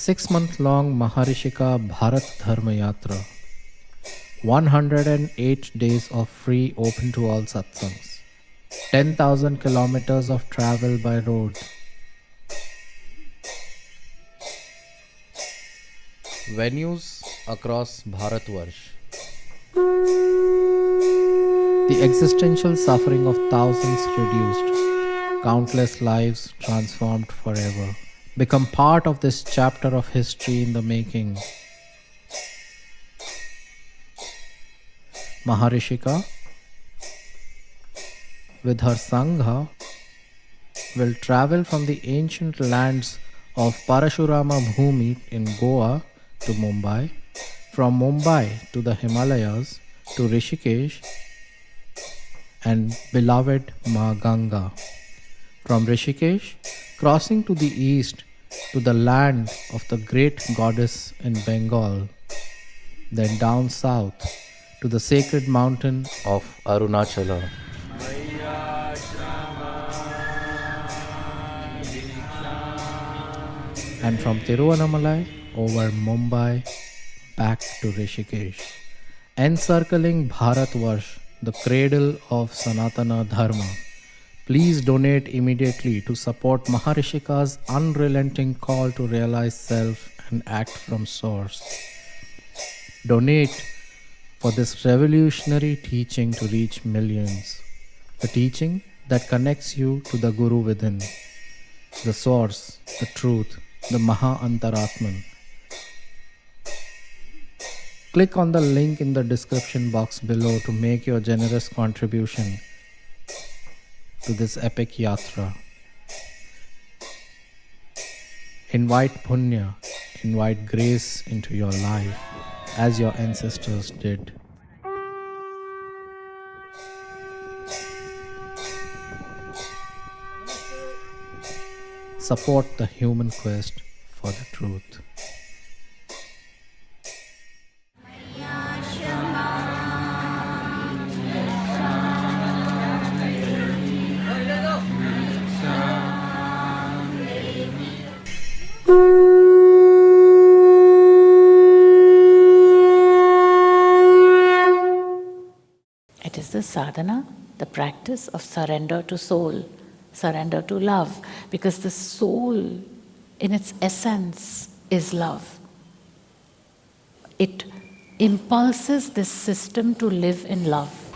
six-month-long Maharishika Bharat Dharma Yatra. 108 days of free open to all satsangs. 10,000 kilometers of travel by road. Venues across Bharatvarsh. The existential suffering of thousands reduced, countless lives transformed forever. Become part of this chapter of history in the making. Maharishika, with her Sangha, will travel from the ancient lands of Parashurama Bhumi in Goa to Mumbai, from Mumbai to the Himalayas to Rishikesh and beloved Ma Ganga. From Rishikesh, crossing to the east to the land of the great goddess in Bengal, then down south to the sacred mountain of Arunachala. And from Tiruvannamalai over Mumbai back to Rishikesh, encircling Bharatvarsh the cradle of Sanatana Dharma. Please donate immediately to support Maharishika's unrelenting call to realize self and act from source. Donate for this revolutionary teaching to reach millions. The teaching that connects you to the Guru within, the source, the truth, the Maha Antaratman Click on the link in the description box below to make your generous contribution to this epic yatra. Invite punya, invite grace into your life as your ancestors did. Support the human quest for the truth. Sadhana, the practice of surrender to soul, surrender to love, because the soul in its essence is love. It impulses this system to live in love.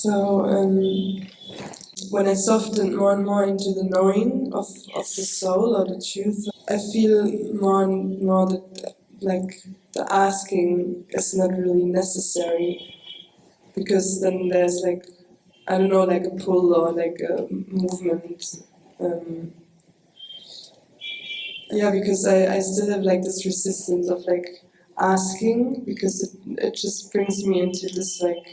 So um, when I soften more and more into the knowing of, of the soul or the truth, I feel more and more that like the asking is not really necessary because then there's like I don't know like a pull or like a movement. Um, yeah, because I, I still have like this resistance of like asking because it, it just brings me into this like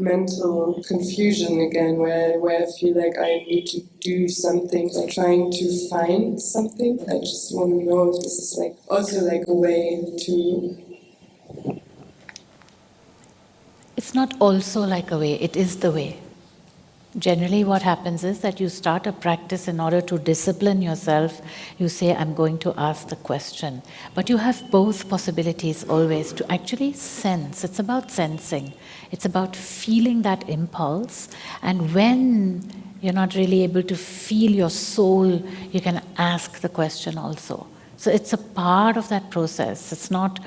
mental confusion again, where, where I feel like I need to do something, like trying to find something. I just want to know if this is like also like a way to. It's not also like a way, it is the way. Generally what happens is that you start a practice in order to discipline yourself. You say, I'm going to ask the question. But you have both possibilities always to actually sense. It's about sensing. It's about feeling that impulse. And when you're not really able to feel your soul, you can ask the question also. So it's a part of that process. It's not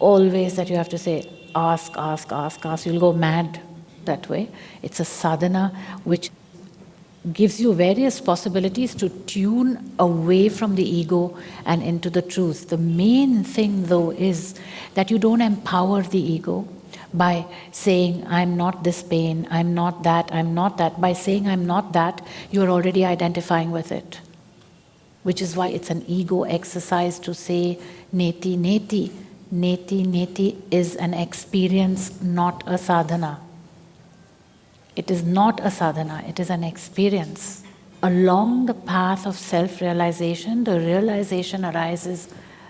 always that you have to say, ask, ask, ask, ask. You'll go mad that way. It's a sadhana which gives you various possibilities to tune away from the ego and into the truth. The main thing though is that you don't empower the ego by saying, I'm not this pain, I'm not that, I'm not that. By saying I'm not that, you're already identifying with it. Which is why it's an ego exercise to say, neti, neti, neti neti is an experience, not a sadhana. It is not a sadhana, it is an experience. Along the path of self realization, the realization arises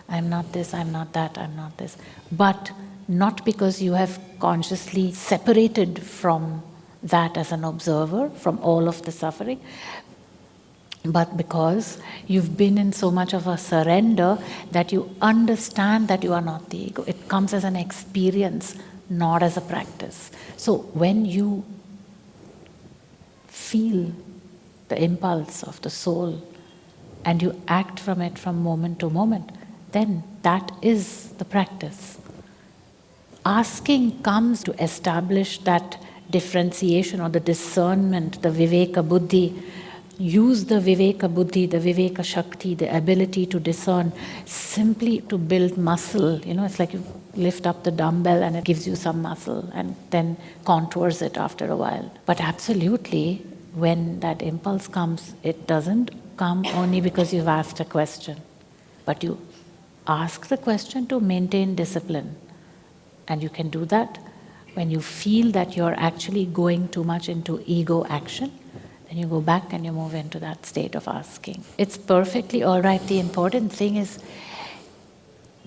I'm not this, I'm not that, I'm not this. But not because you have consciously separated from that as an observer, from all of the suffering, but because you've been in so much of a surrender that you understand that you are not the ego. It comes as an experience, not as a practice. So when you feel the impulse of the soul and you act from it from moment to moment, then that is the practice. Asking comes to establish that differentiation or the discernment, the viveka buddhi use the Viveka Buddhi, the Viveka Shakti, the ability to discern simply to build muscle. You know, it's like you lift up the dumbbell and it gives you some muscle and then contours it after a while. But absolutely, when that impulse comes, it doesn't come only because you've asked a question, but you ask the question to maintain discipline. And you can do that when you feel that you're actually going too much into ego action then you go back and you move into that state of asking. It's perfectly all right. The important thing is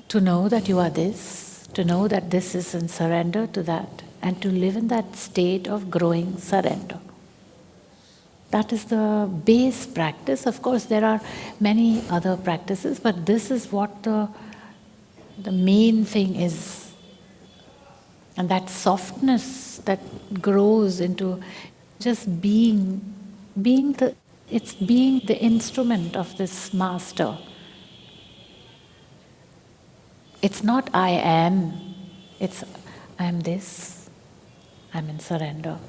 to know that you are this, to know that this is in surrender to that, and to live in that state of growing surrender. That is the base practice. Of course, there are many other practices, but this is what the, the main thing is. And that softness that grows into just being being the, it's being the instrument of this master. It's not I am, it's I am this, I'm in surrender.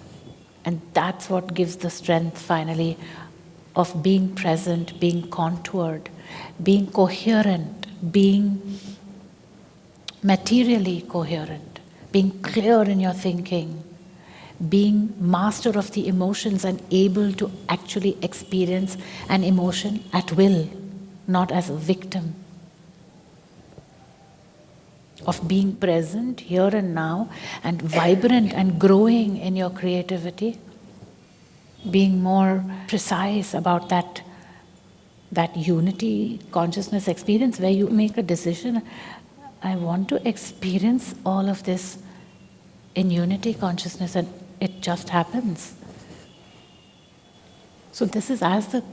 And that's what gives the strength finally of being present, being contoured, being coherent, being materially coherent, being clear in your thinking, being master of the emotions and able to actually experience an emotion at will, not as a victim. Of being present here and now and vibrant and growing in your creativity, being more precise about that, that unity consciousness experience where you make a decision I want to experience all of this in unity consciousness and it just happens. So this is as the,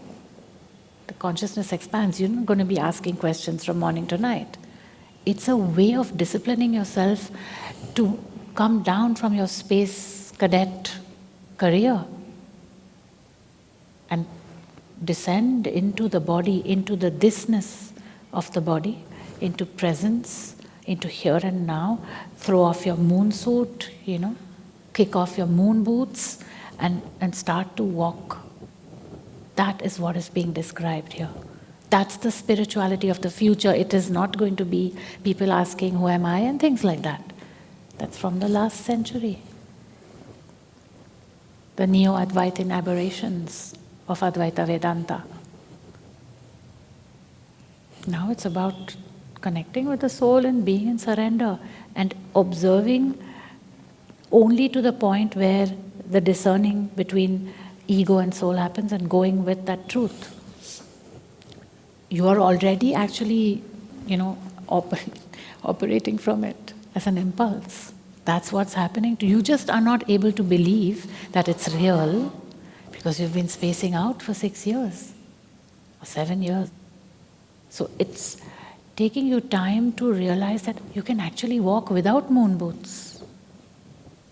the consciousness expands, you're not going to be asking questions from morning to night. It's a way of disciplining yourself to come down from your space cadet career and descend into the body, into the thisness of the body, into presence, into here and now. Throw off your moon suit, you know, kick off your moon boots and, and start to walk. That is what is being described here. That's the spirituality of the future. It is not going to be people asking, Who am I? and things like that. That's from the last century. The neo Advaitin aberrations of Advaita Vedanta. Now it's about connecting with the soul and being in surrender and observing only to the point where the discerning between ego and soul happens and going with that truth. You are already actually, you know, oper- operating from it as an impulse. That's what's happening to you. You just are not able to believe that it's real because you've been spacing out for six years or seven years. So it's taking you time to realize that you can actually walk without moon boots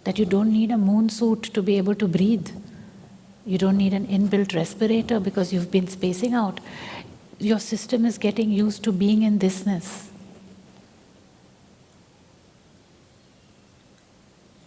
that you don't need a moon suit to be able to breathe. You don't need an inbuilt respirator because you've been spacing out. Your system is getting used to being in thisness.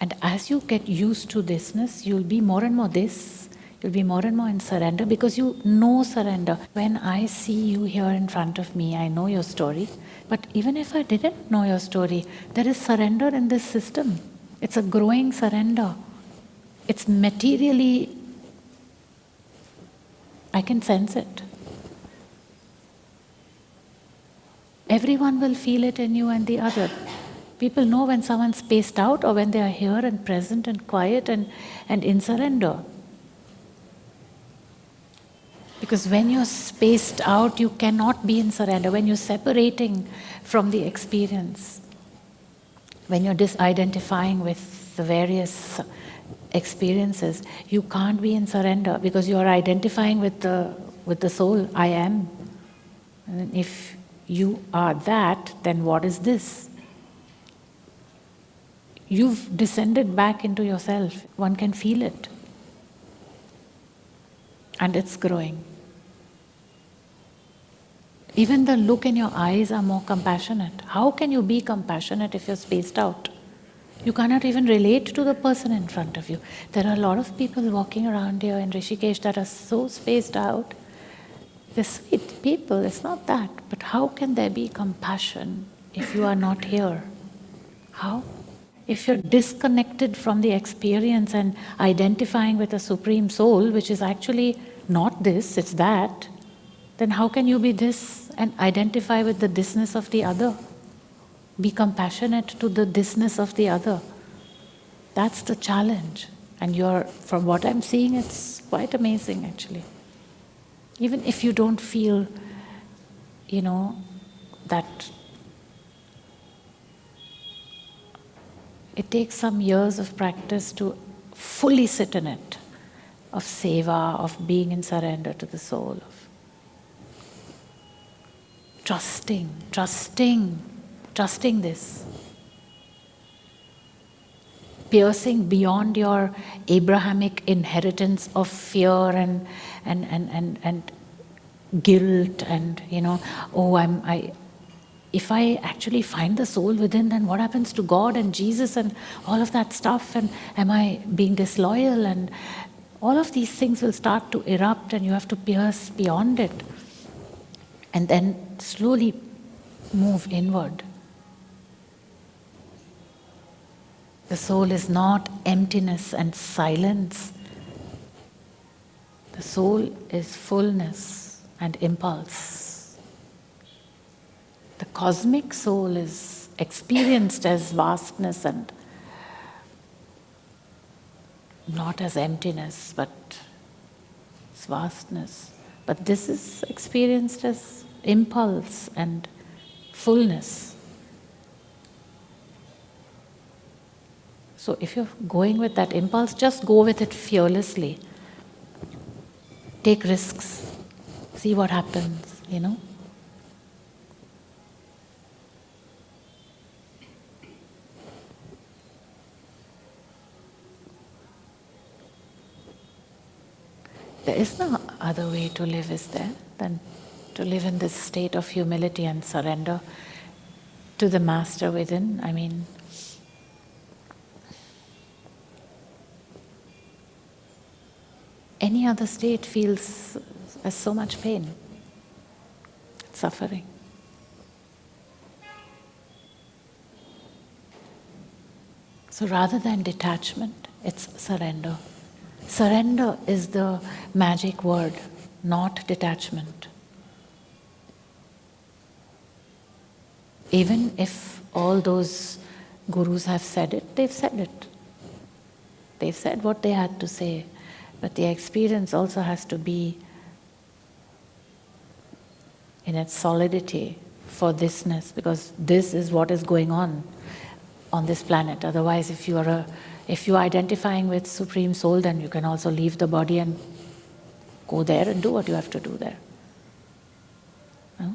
And as you get used to thisness, you'll be more and more this. You'll be more and more in surrender because you know surrender. When I see you here in front of me, I know your story. But even if I didn't know your story, there is surrender in this system. It's a growing surrender. It's materially, I can sense it. Everyone will feel it in you and the other. People know when someone's spaced out or when they are here and present and quiet and, and in surrender. Because when you're spaced out, you cannot be in surrender. When you're separating from the experience, when you're disidentifying with the various experiences, you can't be in surrender because you are identifying with the, with the soul, I am. And if you are that, then what is this? You've descended back into yourself. One can feel it. And it's growing. Even the look in your eyes are more compassionate. How can you be compassionate if you're spaced out? You cannot even relate to the person in front of you. There are a lot of people walking around here in Rishikesh that are so spaced out. They're sweet people, it's not that. But how can there be compassion if you are not here? How? If you're disconnected from the experience and identifying with a Supreme Soul, which is actually not this, it's that, then how can you be this and identify with the thisness of the other? Be compassionate to the thisness of the other. That's the challenge. And you're, from what I'm seeing, it's quite amazing actually. Even if you don't feel, you know, that it takes some years of practice to fully sit in it, of seva, of being in surrender to the soul, of trusting, trusting, trusting this. Piercing beyond your Abrahamic inheritance of fear and, and, and, and, and guilt and, you know, oh, I'm, I, if I actually find the soul within, then what happens to God and Jesus and all of that stuff? And am I being disloyal? And all of these things will start to erupt, and you have to pierce beyond it. And then slowly move inward. The soul is not emptiness and silence. The soul is fullness and impulse. The cosmic soul is experienced as vastness and not as emptiness, but it's vastness. But this is experienced as impulse and fullness. So if you're going with that impulse, just go with it fearlessly. Take risks, see what happens, you know. There is no other way to live, is there, than to live in this state of humility and surrender to the Master within? I mean, any other state feels as so much pain, suffering. So rather than detachment, it's surrender. Surrender is the magic word, not detachment. Even if all those gurus have said it, they've said it. They've said what they had to say, but the experience also has to be in its solidity for thisness, because this is what is going on on this planet. Otherwise, if you are a if you're identifying with Supreme Soul, then you can also leave the body and go there and do what you have to do there. No?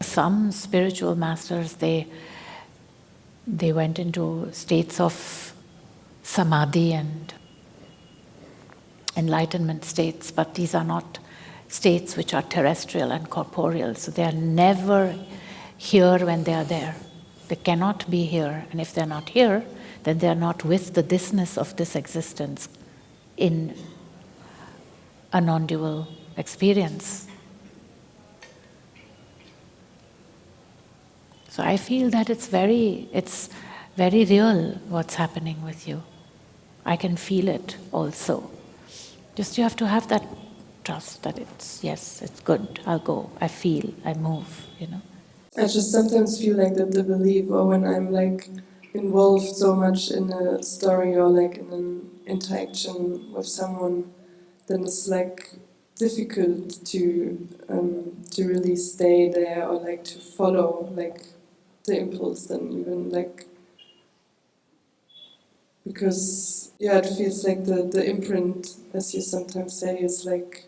Some spiritual masters, they, they went into states of samadhi and enlightenment states, but these are not states which are terrestrial and corporeal. So they are never here when they are there. They cannot be here. And if they're not here, then they are not with the thisness of this existence in a non dual experience. So I feel that it's very, it's very real what's happening with you. I can feel it also. Just you have to have that trust that it's, yes, it's good, I'll go, I feel, I move, you know. I just sometimes feel like that the belief, or when I'm like involved so much in a story or like in an interaction with someone, then it's like difficult to um, to really stay there or like to follow like the impulse then even like because yeah it feels like the, the imprint as you sometimes say is like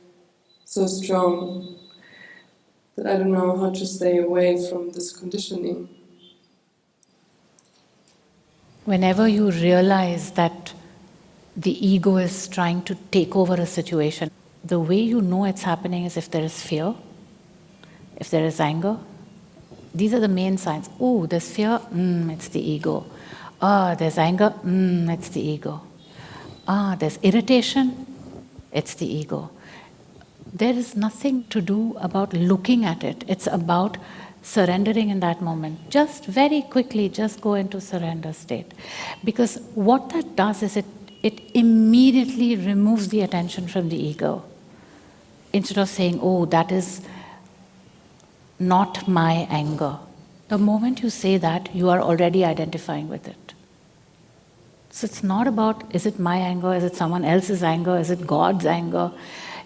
so strong that I don't know how to stay away from this conditioning. Whenever you realize that the ego is trying to take over a situation, the way you know it's happening is if there is fear, if there is anger. These are the main signs. Oh, there's fear, mm, it's the ego. Ah, there's anger, mm, it's the ego. Ah, there's irritation, it's the ego. There is nothing to do about looking at it. It's about surrendering in that moment. Just very quickly, just go into surrender state. Because what that does is it, it immediately removes the attention from the ego instead of saying, oh, that is not my anger. The moment you say that, you are already identifying with it. So it's not about is it my anger, is it someone else's anger, is it God's anger,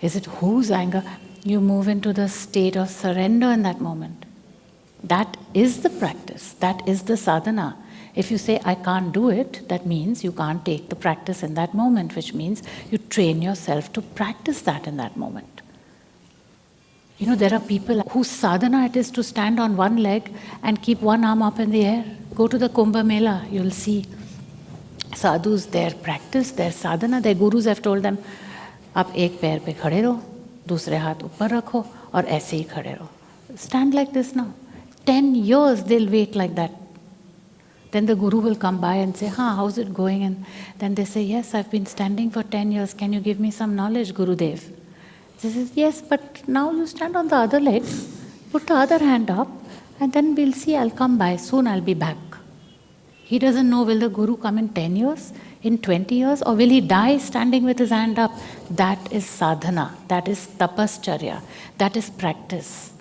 is it whose anger? You move into the state of surrender in that moment. That is the practice, that is the sadhana. If you say, I can't do it, that means you can't take the practice in that moment, which means you train yourself to practice that in that moment. You know, there are people whose sadhana it is to stand on one leg and keep one arm up in the air. Go to the Kumbh Mela, you'll see sadhus, their practice, their sadhana, their gurus have told them, आप एक पैर पे खड़े रहो दूसरे हाथ ऊपर रखो और ऐसे ही खड़े रहो stand like this now 10 years they'll wait like that then the guru will come by and say huh how's it going and then they say yes i've been standing for 10 years can you give me some knowledge gurudev He says, Yes, but now you stand on the other leg, put the other hand up, and then we'll see, I'll come by, soon I'll be back. He doesn't know will the Guru come in 10 years, in 20 years, or will he die standing with his hand up? That is sadhana, that is tapascharya, that is practice.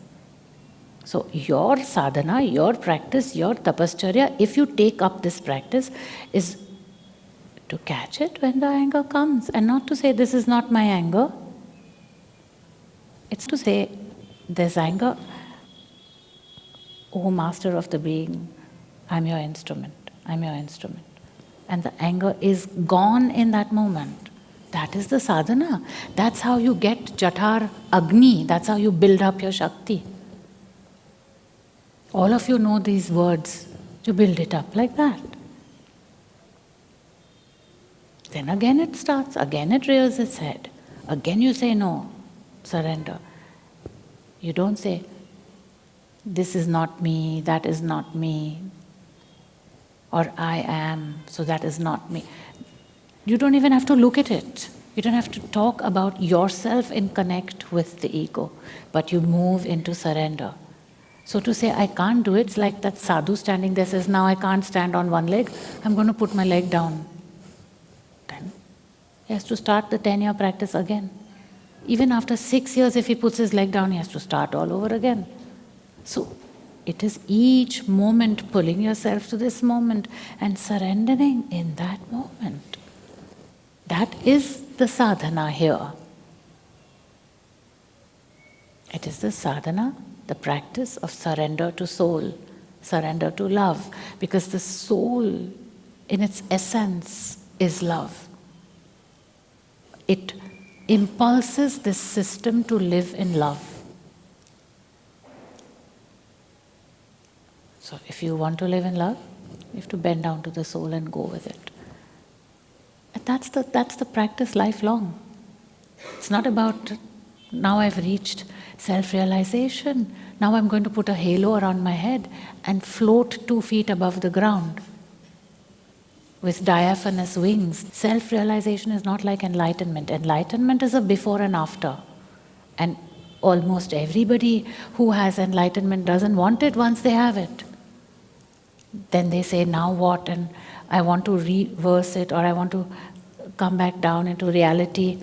So, your sadhana, your practice, your tapascharya, if you take up this practice, is to catch it when the anger comes and not to say, This is not my anger. It's to say, there's anger. Oh, master of the being, I'm your instrument. I'm your instrument. And the anger is gone in that moment. That is the sadhana. That's how you get Jatar Agni. That's how you build up your Shakti. All of you know these words. You build it up like that. Then again it starts, again it rears its head. Again you say no, surrender. You don't say, this is not me, that is not me, or I am, so that is not me. You don't even have to look at it. You don't have to talk about yourself in connect with the ego, but you move into surrender. So to say, I can't do it, it's like that sadhu standing there says, now I can't stand on one leg, I'm going to put my leg down. Then he has to start the 10 year practice again. Even after six years, if he puts his leg down, he has to start all over again. So it is each moment pulling yourself to this moment and surrendering in that moment. That is the sadhana here. It is the sadhana, the practice of surrender to soul, surrender to love, because the soul in its essence is love. It impulses this system to live in love. So, if you want to live in love, you have to bend down to the soul and go with it. And that's the, that's the practice lifelong. It's not about now I've reached self realization, now I'm going to put a halo around my head and float two feet above the ground with diaphanous wings. Self realization is not like enlightenment. Enlightenment is a before and after. And almost everybody who has enlightenment doesn't want it once they have it. Then they say, now what? And I want to reverse it or I want to come back down into reality.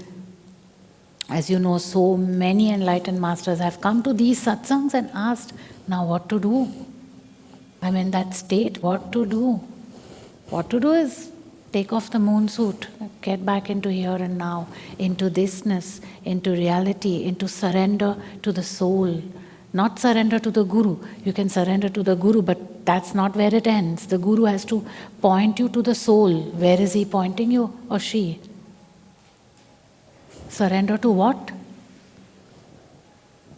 As you know, so many enlightened masters have come to these satsangs and asked, now what to do? I'm in that state, what to do? What to do is take off the moon suit, get back into here and now, into thisness, into reality, into surrender to the soul. Not surrender to the guru. You can surrender to the guru, but that's not where it ends. The guru has to point you to the soul. Where is he pointing you or she? Surrender to what?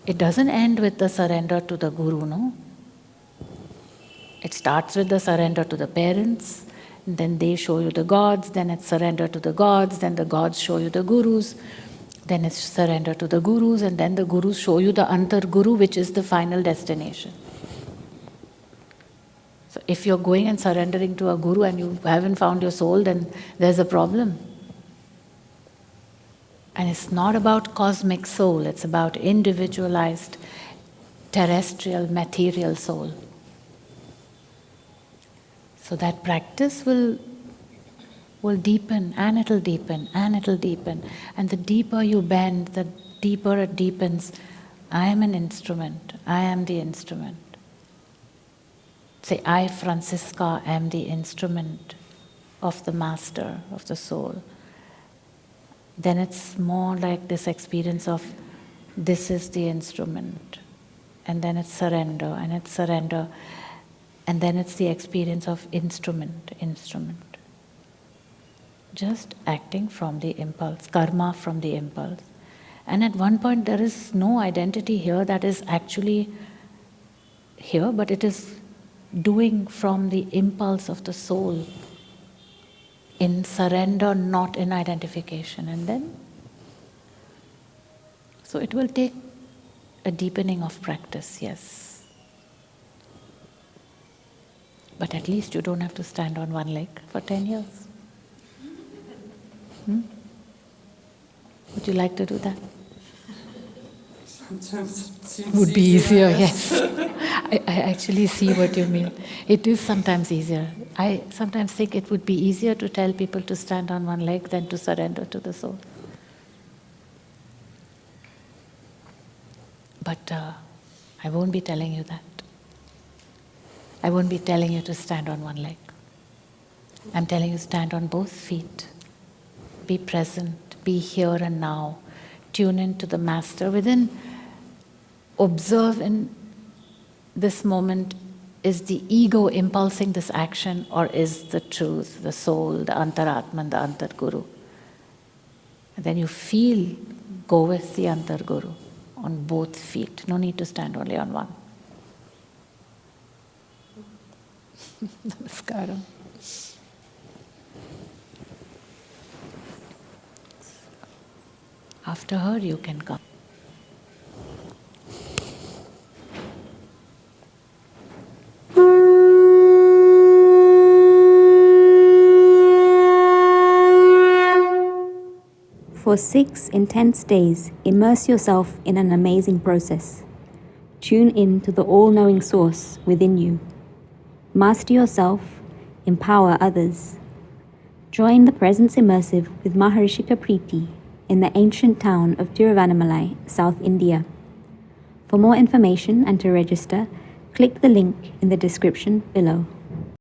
It doesn't end with the surrender to the guru, no? It starts with the surrender to the parents, then they show you the gods, then it's surrender to the gods, then the gods show you the gurus, then it's surrender to the gurus, and then the gurus show you the antar guru, which is the final destination. So if you're going and surrendering to a guru and you haven't found your soul, then there's a problem. And it's not about cosmic soul, it's about individualized terrestrial material soul. So that practice will, will deepen and it'll deepen and it'll deepen. And the deeper you bend, the deeper it deepens. I am an instrument, I am the instrument. Say, I, Francisca, am the instrument of the Master, of the Soul. Then it's more like this experience of this is the instrument. And then it's surrender, and it's surrender. And then it's the experience of instrument, instrument. Just acting from the impulse, karma from the impulse. And at one point, there is no identity here that is actually here, but it is doing from the impulse of the soul in surrender, not in identification. And then, so it will take a deepening of practice, yes. But at least you don't have to stand on one leg for 10 years. Hmm? Would you like to do that? Sometimes it Would be easier, yes. I, I actually see what you mean. It is sometimes easier. I sometimes think it would be easier to tell people to stand on one leg than to surrender to the soul. But uh, I won't be telling you that. I won't be telling you to stand on one leg. I'm telling you stand on both feet. Be present, be here and now. Tune in to the Master. Within, observe in this moment is the ego impulsing this action or is the truth, the soul, the antaratman, the antar guru? And then you feel, go with the antar guru on both feet. No need to stand only on one. Namaskaram. After her, you can come. For six intense days, immerse yourself in an amazing process. Tune in to the all knowing source within you. Master yourself, empower others. Join the Presence Immersive with Maharishi Priti in the ancient town of Tiruvannamalai, South India. For more information and to register, click the link in the description below.